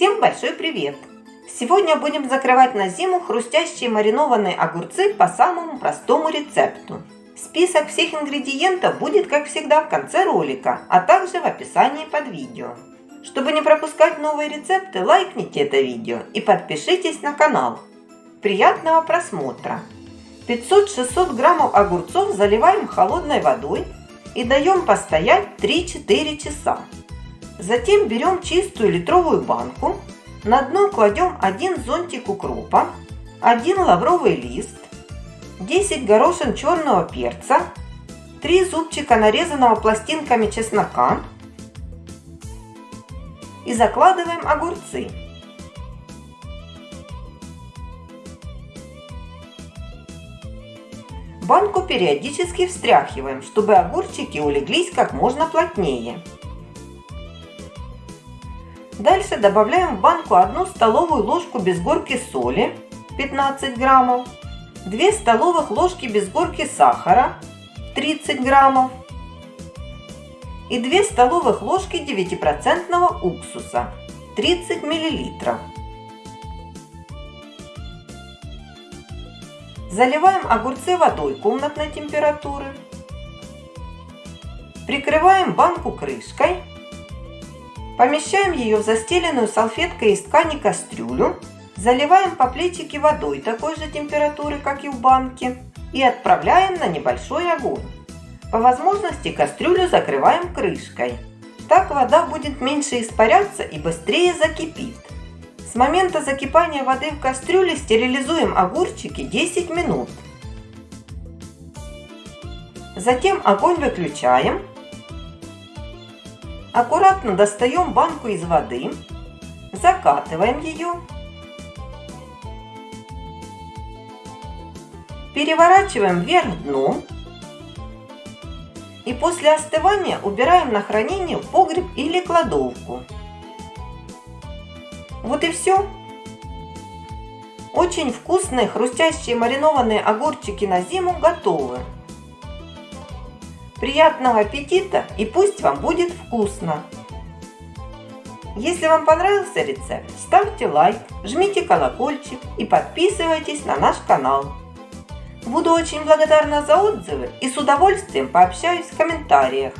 Всем большой привет! Сегодня будем закрывать на зиму хрустящие маринованные огурцы по самому простому рецепту. Список всех ингредиентов будет, как всегда, в конце ролика, а также в описании под видео. Чтобы не пропускать новые рецепты, лайкните это видео и подпишитесь на канал. Приятного просмотра! 500-600 граммов огурцов заливаем холодной водой и даем постоять 3-4 часа. Затем берем чистую литровую банку, на дно кладем один зонтик укропа, один лавровый лист, 10 горошин черного перца, 3 зубчика нарезанного пластинками чеснока и закладываем огурцы. Банку периодически встряхиваем, чтобы огурчики улеглись как можно плотнее. Дальше добавляем в банку 1 столовую ложку без горки соли 15 граммов, 2 столовых ложки без горки сахара 30 граммов и 2 столовых ложки 9% уксуса 30 миллилитров. Заливаем огурцы водой комнатной температуры. Прикрываем банку крышкой. Помещаем ее в застеленную салфеткой из ткани кастрюлю. Заливаем по плечике водой такой же температуры, как и в банке. И отправляем на небольшой огонь. По возможности кастрюлю закрываем крышкой. Так вода будет меньше испаряться и быстрее закипит. С момента закипания воды в кастрюле стерилизуем огурчики 10 минут. Затем огонь выключаем. Аккуратно достаем банку из воды, закатываем ее, переворачиваем вверх дном и после остывания убираем на хранение в погреб или кладовку. Вот и все. Очень вкусные хрустящие маринованные огурчики на зиму готовы. Приятного аппетита и пусть вам будет вкусно! Если вам понравился рецепт, ставьте лайк, жмите колокольчик и подписывайтесь на наш канал. Буду очень благодарна за отзывы и с удовольствием пообщаюсь в комментариях.